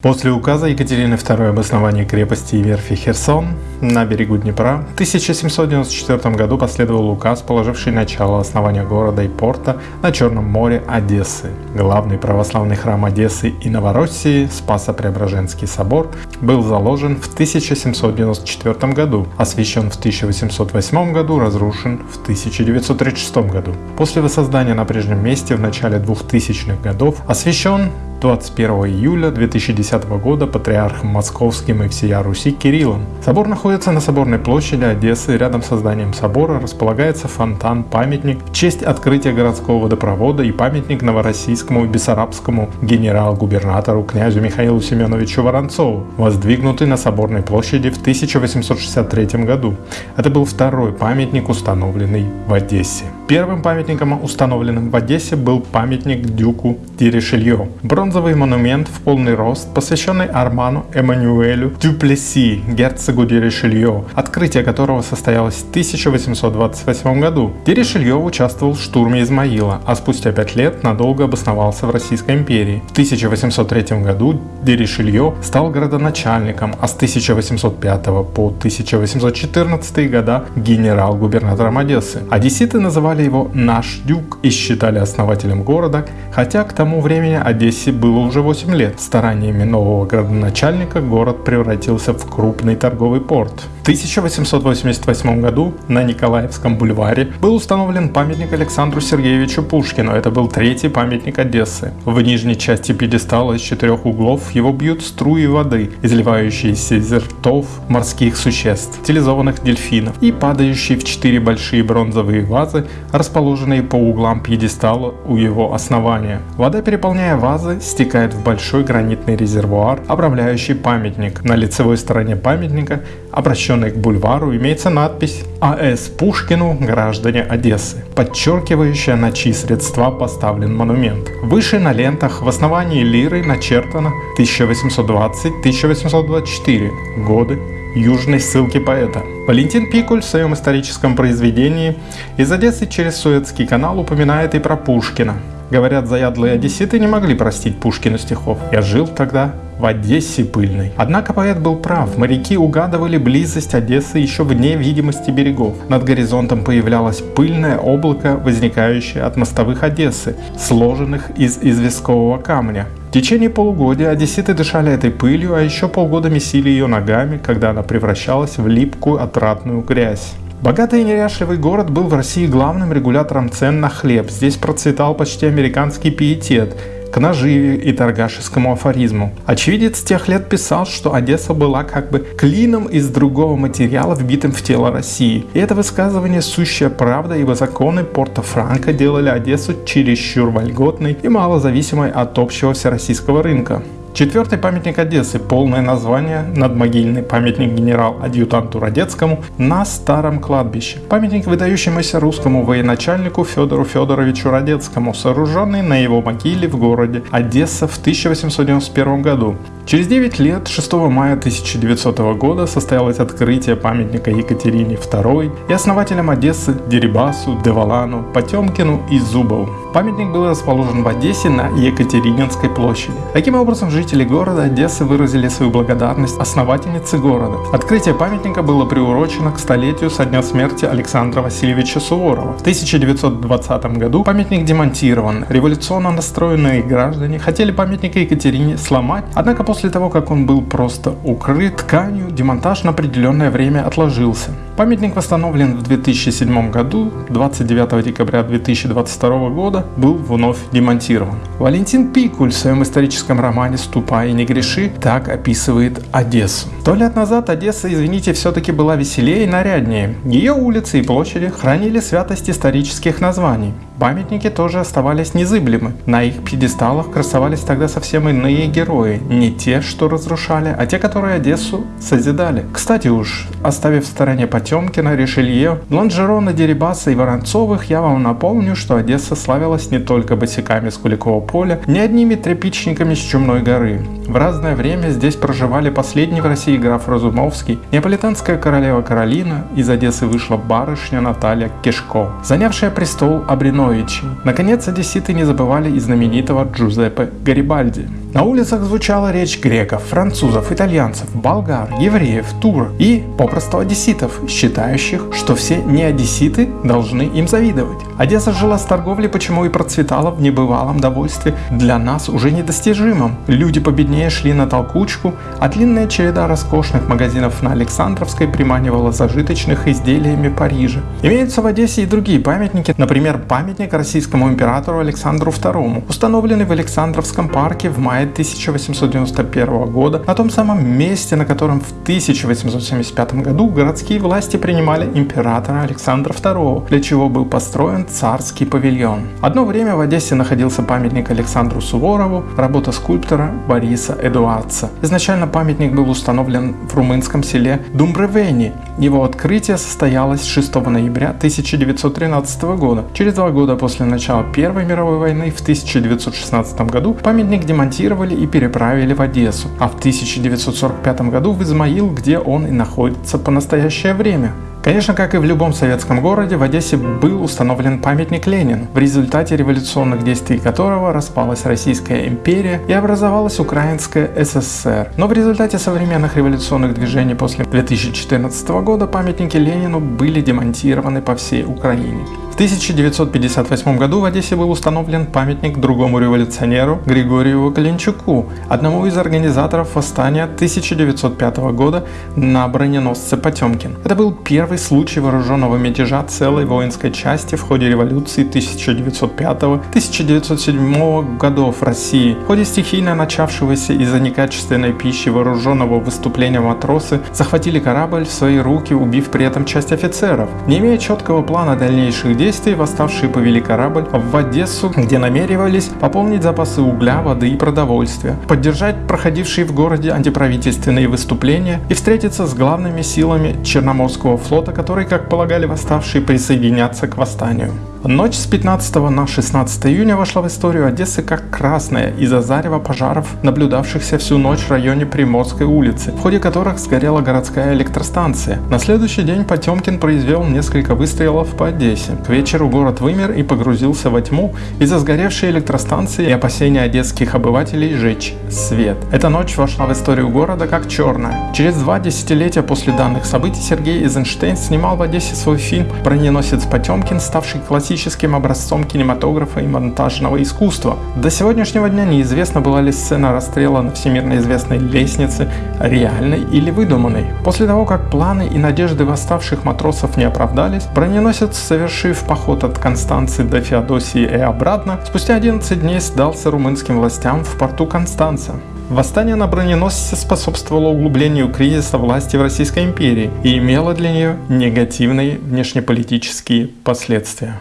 После указа Екатерины II об основании крепости и верфи Херсон на берегу Днепра в 1794 году последовал указ, положивший начало основания города и порта на Черном море Одессы. Главный православный храм Одессы и Новороссии, Спасо-Преображенский собор, был заложен в 1794 году, освящен в 1808 году, разрушен в 1936 году. После воссоздания на прежнем месте в начале 2000-х годов освящен 21 июля 2010 года патриархом московским и всея Руси Кириллом. Собор находится на Соборной площади Одессы. Рядом с зданием собора располагается фонтан-памятник в честь открытия городского водопровода и памятник новороссийскому и бессарабскому генерал-губернатору князю Михаилу Семеновичу Воронцову, воздвигнутый на Соборной площади в 1863 году. Это был второй памятник, установленный в Одессе. Первым памятником, установленным в Одессе, был памятник дюку Диришелье. Бронзовый монумент в полный рост, посвященный Арману Эммануэлю Дюплеси, герцогу Диришелье, открытие которого состоялось в 1828 году. Диришелье участвовал в штурме Измаила, а спустя пять лет надолго обосновался в Российской империи. В 1803 году Диришелье стал городоначальником, а с 1805 по 1814 года генерал-губернатором Одессы. Одесситы называли называли его «наш дюк» и считали основателем города, хотя к тому времени Одессе было уже 8 лет. Стараниями нового градоначальника город превратился в крупный торговый порт. В 1888 году на Николаевском бульваре был установлен памятник Александру Сергеевичу Пушкину. Это был третий памятник Одессы. В нижней части пьедестала из четырех углов его бьют струи воды, изливающиеся из ртов морских существ, стилизованных дельфинов и падающие в четыре большие бронзовые вазы расположенные по углам пьедестала у его основания. Вода, переполняя вазы, стекает в большой гранитный резервуар, обрамляющий памятник. На лицевой стороне памятника, обращенной к бульвару, имеется надпись «А.С. Пушкину, граждане Одессы», подчеркивающая, на чьи средства поставлен монумент. Выше на лентах в основании лиры начертано 1820-1824 годы южной ссылки поэта. Валентин Пикуль в своем историческом произведении «Из Одессы через Суэцкий канал» упоминает и про Пушкина. Говорят, заядлые одесситы не могли простить Пушкину стихов. «Я жил тогда в Одессе пыльной». Однако поэт был прав. Моряки угадывали близость Одессы еще вне видимости берегов. Над горизонтом появлялось пыльное облако, возникающее от мостовых Одессы, сложенных из известкового камня. В течение полугодия одесситы дышали этой пылью, а еще полгода месили ее ногами, когда она превращалась в липкую отратную грязь. Богатый и неряшливый город был в России главным регулятором цен на хлеб. Здесь процветал почти американский пиетет – к наживе и торгашескому афоризму. Очевидец тех лет писал, что Одесса была как бы клином из другого материала, вбитым в тело России. И это высказывание сущая правда, ибо законы Порто-Франко делали Одессу чересчур вольготной и малозависимой от общего всероссийского рынка. Четвертый памятник Одессы, полное название «Надмогильный памятник генерал-адъютанту Радецкому на старом кладбище». Памятник выдающемуся русскому военачальнику Федору Федоровичу Радецкому, сооруженный на его могиле в городе Одесса в 1891 году. Через 9 лет, 6 мая 1900 года, состоялось открытие памятника Екатерине II и основателям Одессы Дерибасу, Девалану, Потемкину и Зубову. Памятник был расположен в Одессе на Екатерининской площади. Таким образом, жители города Одессы выразили свою благодарность основательнице города. Открытие памятника было приурочено к столетию со дня смерти Александра Васильевича Суворова. В 1920 году памятник демонтирован. Революционно настроенные граждане хотели памятник Екатерине сломать, однако после После того, как он был просто укрыт тканью, демонтаж на определенное время отложился. Памятник восстановлен в 2007 году, 29 декабря 2022 года был вновь демонтирован. Валентин Пикуль в своем историческом романе «Ступай и не греши» так описывает Одессу. Сто лет назад Одесса, извините, все-таки была веселее и наряднее. Ее улицы и площади хранили святость исторических названий. Памятники тоже оставались незыблемы. На их пьедесталах красовались тогда совсем иные герои. Не те, что разрушали, а те, которые Одессу созидали. Кстати уж, оставив в стороне Потемкина, Ришелье, Лонжерона, Дерибаса и Воронцовых, я вам напомню, что Одесса славилась не только босиками с Куликового поля, не одними тряпичниками с Чумной горы. В разное время здесь проживали последний в России граф Разумовский, неаполитанская королева Каролина, из Одессы вышла барышня Наталья Кишко, занявшая престол Абриновичей. Наконец, одесситы не забывали и знаменитого Джузеппе Гарибальди. На улицах звучала речь греков, французов, итальянцев, болгар, евреев, тур и, попросту, одесситов, считающих, что все не одесситы должны им завидовать. Одесса жила с торговлей, почему и процветала в небывалом довольстве, для нас уже недостижимом. Люди победнее шли на толкучку, а длинная череда роскошных магазинов на Александровской приманивала зажиточных изделиями Парижа. Имеются в Одессе и другие памятники, например, памятник российскому императору Александру II, установленный в Александровском парке в мае мая 1891 года, на том самом месте, на котором в 1875 году городские власти принимали императора Александра II, для чего был построен царский павильон. Одно время в Одессе находился памятник Александру Суворову, работа скульптора Бориса Эдуардса. Изначально памятник был установлен в румынском селе Думбревени. Его открытие состоялось 6 ноября 1913 года. Через два года после начала Первой мировой войны в 1916 году памятник демонтировали и переправили в Одессу, а в 1945 году в Измаил, где он и находится по настоящее время. Конечно, как и в любом советском городе, в Одессе был установлен памятник Ленину, в результате революционных действий которого распалась Российская империя и образовалась Украинская ССР. Но в результате современных революционных движений после 2014 года памятники Ленину были демонтированы по всей Украине. В 1958 году в Одессе был установлен памятник другому революционеру Григорию Калинчуку, одному из организаторов восстания 1905 года на броненосце Потемкин. Это был первый случай вооруженного мятежа целой воинской части в ходе революции 1905-1907 годов в России. В ходе стихийно начавшегося из-за некачественной пищи вооруженного выступления матросы захватили корабль в свои руки, убив при этом часть офицеров. Не имея четкого плана дальнейших действий, восставшие повели корабль в Одессу, где намеревались пополнить запасы угля, воды и продовольствия, поддержать проходившие в городе антиправительственные выступления и встретиться с главными силами Черноморского флота, который, как полагали восставшие, присоединятся к восстанию. Ночь с 15 на 16 июня вошла в историю Одессы как красная из-за зарева пожаров, наблюдавшихся всю ночь в районе Приморской улицы, в ходе которых сгорела городская электростанция. На следующий день Потемкин произвел несколько выстрелов по Одессе. К вечеру город вымер и погрузился во тьму из-за сгоревшей электростанции и опасения одесских обывателей жечь свет. Эта ночь вошла в историю города как черная. Через два десятилетия после данных событий Сергей Эйзенштейн снимал в Одессе свой фильм «Броненосец Потемкин», ставший классическим классическим образцом кинематографа и монтажного искусства. До сегодняшнего дня неизвестно, была ли сцена расстрела на всемирно известной лестнице реальной или выдуманной. После того, как планы и надежды восставших матросов не оправдались, броненосец, совершив поход от Констанции до Феодосии и обратно, спустя 11 дней сдался румынским властям в порту Констанца. Восстание на броненосце способствовало углублению кризиса власти в Российской империи и имело для нее негативные внешнеполитические последствия.